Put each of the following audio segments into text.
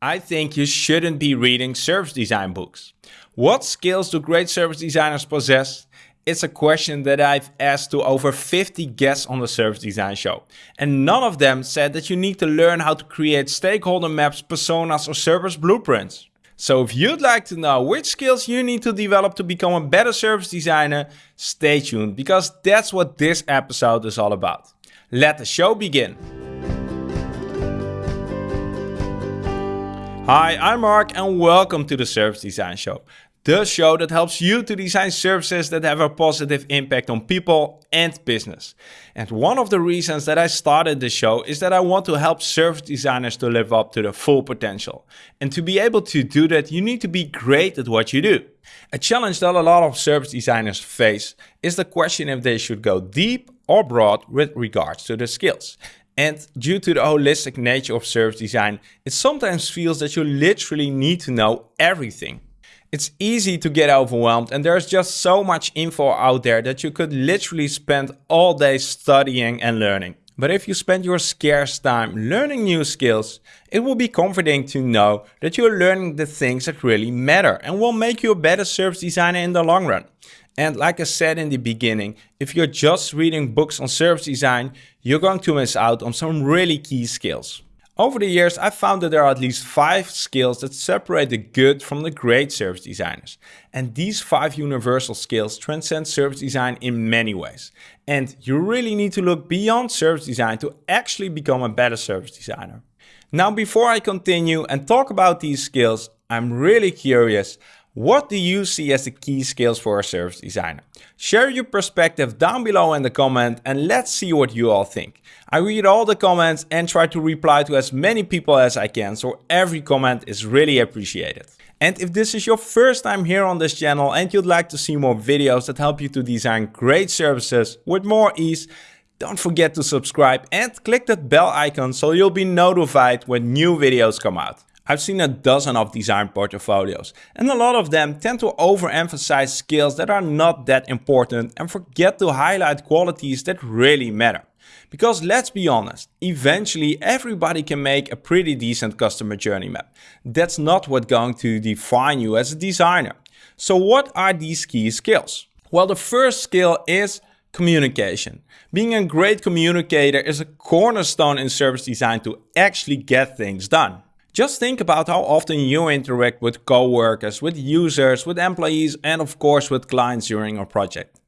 I think you shouldn't be reading service design books. What skills do great service designers possess? It's a question that I've asked to over 50 guests on the Service Design Show. And none of them said that you need to learn how to create stakeholder maps, personas or service blueprints. So if you'd like to know which skills you need to develop to become a better service designer, stay tuned because that's what this episode is all about. Let the show begin. Hi, I'm Mark and welcome to the Service Design Show. The show that helps you to design services that have a positive impact on people and business. And one of the reasons that I started the show is that I want to help service designers to live up to their full potential. And to be able to do that, you need to be great at what you do. A challenge that a lot of service designers face is the question if they should go deep or broad with regards to their skills. And due to the holistic nature of service design, it sometimes feels that you literally need to know everything. It's easy to get overwhelmed and there's just so much info out there that you could literally spend all day studying and learning. But if you spend your scarce time learning new skills, it will be comforting to know that you're learning the things that really matter and will make you a better service designer in the long run. And like I said in the beginning, if you're just reading books on service design, you're going to miss out on some really key skills. Over the years, I've found that there are at least five skills that separate the good from the great service designers. And these five universal skills transcend service design in many ways. And you really need to look beyond service design to actually become a better service designer. Now, before I continue and talk about these skills, I'm really curious, what do you see as the key skills for a service designer? Share your perspective down below in the comment and let's see what you all think. I read all the comments and try to reply to as many people as I can, so every comment is really appreciated. And if this is your first time here on this channel and you'd like to see more videos that help you to design great services with more ease, don't forget to subscribe and click that bell icon so you'll be notified when new videos come out. I've seen a dozen of design portfolios and a lot of them tend to overemphasize skills that are not that important and forget to highlight qualities that really matter. Because let's be honest, eventually everybody can make a pretty decent customer journey map. That's not what's going to define you as a designer. So what are these key skills? Well, the first skill is communication. Being a great communicator is a cornerstone in service design to actually get things done. Just think about how often you interact with coworkers, with users, with employees, and of course with clients during a project.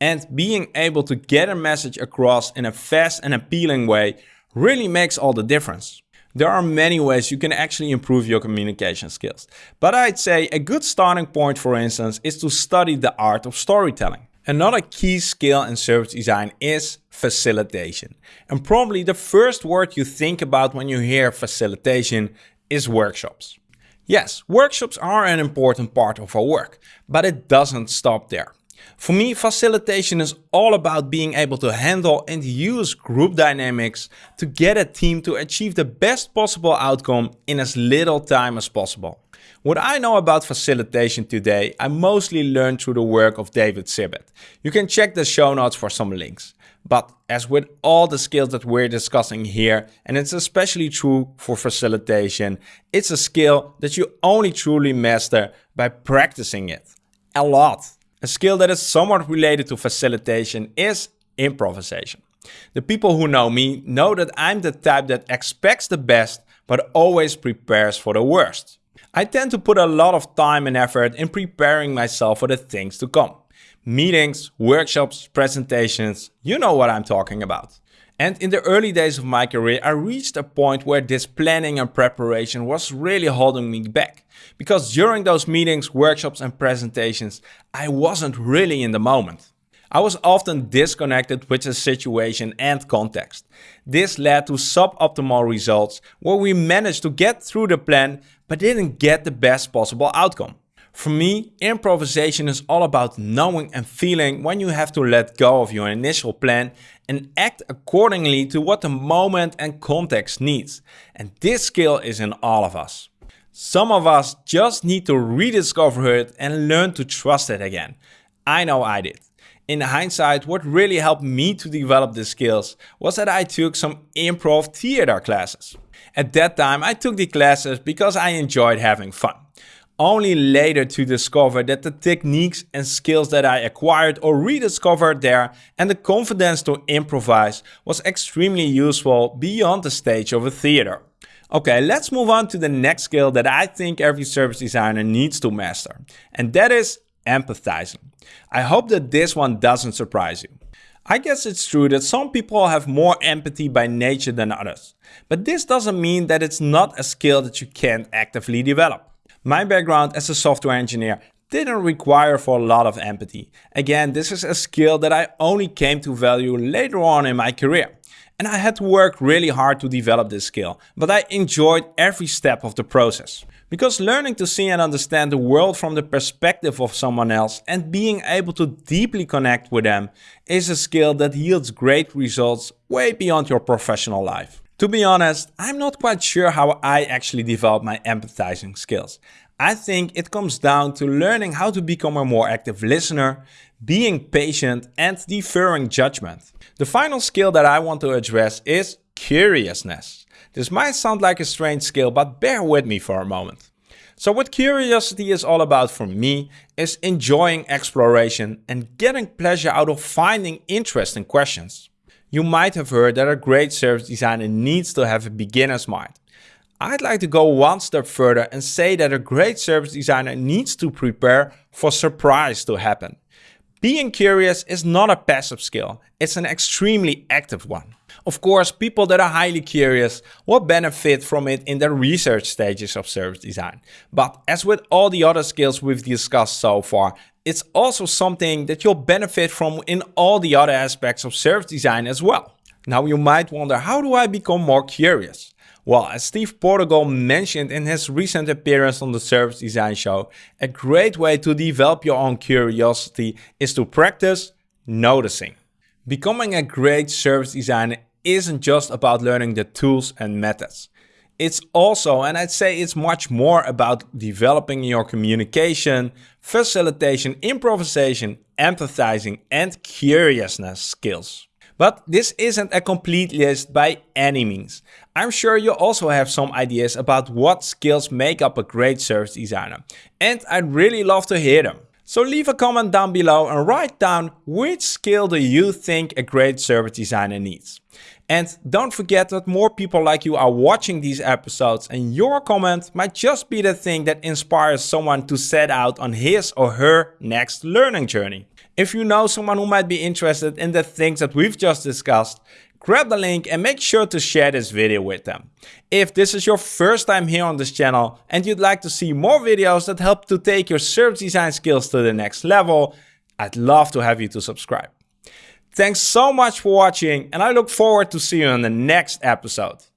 And being able to get a message across in a fast and appealing way really makes all the difference. There are many ways you can actually improve your communication skills. But I'd say a good starting point, for instance, is to study the art of storytelling. Another key skill in service design is facilitation. And probably the first word you think about when you hear facilitation is workshops. Yes, workshops are an important part of our work, but it doesn't stop there. For me, facilitation is all about being able to handle and use group dynamics to get a team to achieve the best possible outcome in as little time as possible. What I know about facilitation today, I mostly learned through the work of David Sibbet. You can check the show notes for some links. But as with all the skills that we're discussing here, and it's especially true for facilitation, it's a skill that you only truly master by practicing it. A lot. A skill that is somewhat related to facilitation is improvisation. The people who know me know that I'm the type that expects the best, but always prepares for the worst. I tend to put a lot of time and effort in preparing myself for the things to come. Meetings, workshops, presentations, you know what I'm talking about. And in the early days of my career, I reached a point where this planning and preparation was really holding me back. Because during those meetings, workshops and presentations, I wasn't really in the moment. I was often disconnected with the situation and context. This led to suboptimal results where we managed to get through the plan but didn't get the best possible outcome. For me, improvisation is all about knowing and feeling when you have to let go of your initial plan and act accordingly to what the moment and context needs. And this skill is in all of us. Some of us just need to rediscover it and learn to trust it again. I know I did. In hindsight, what really helped me to develop the skills was that I took some improv theater classes. At that time, I took the classes because I enjoyed having fun. Only later to discover that the techniques and skills that I acquired or rediscovered there and the confidence to improvise was extremely useful beyond the stage of a theater. Okay, let's move on to the next skill that I think every service designer needs to master, and that is empathizing. I hope that this one doesn't surprise you. I guess it's true that some people have more empathy by nature than others, but this doesn't mean that it's not a skill that you can't actively develop. My background as a software engineer didn't require for a lot of empathy. Again, this is a skill that I only came to value later on in my career. And I had to work really hard to develop this skill, but I enjoyed every step of the process. Because learning to see and understand the world from the perspective of someone else and being able to deeply connect with them is a skill that yields great results way beyond your professional life. To be honest, I'm not quite sure how I actually developed my empathizing skills. I think it comes down to learning how to become a more active listener, being patient and deferring judgment. The final skill that I want to address is curiousness. This might sound like a strange skill, but bear with me for a moment. So what curiosity is all about for me is enjoying exploration and getting pleasure out of finding interesting questions. You might have heard that a great service designer needs to have a beginner's mind. I'd like to go one step further and say that a great service designer needs to prepare for surprise to happen. Being curious is not a passive skill, it's an extremely active one. Of course, people that are highly curious will benefit from it in the research stages of service design. But as with all the other skills we've discussed so far, it's also something that you'll benefit from in all the other aspects of service design as well. Now you might wonder, how do I become more curious? Well, as Steve Portigal mentioned in his recent appearance on the Service Design Show, a great way to develop your own curiosity is to practice noticing. Becoming a great service designer isn't just about learning the tools and methods. It's also, and I'd say it's much more about developing your communication, facilitation, improvisation, empathizing, and curiousness skills. But this isn't a complete list by any means. I'm sure you also have some ideas about what skills make up a great service designer. And I'd really love to hear them. So leave a comment down below and write down which skill do you think a great service designer needs. And don't forget that more people like you are watching these episodes and your comment might just be the thing that inspires someone to set out on his or her next learning journey. If you know someone who might be interested in the things that we've just discussed, grab the link and make sure to share this video with them. If this is your first time here on this channel and you'd like to see more videos that help to take your service design skills to the next level, I'd love to have you to subscribe. Thanks so much for watching and I look forward to see you in the next episode.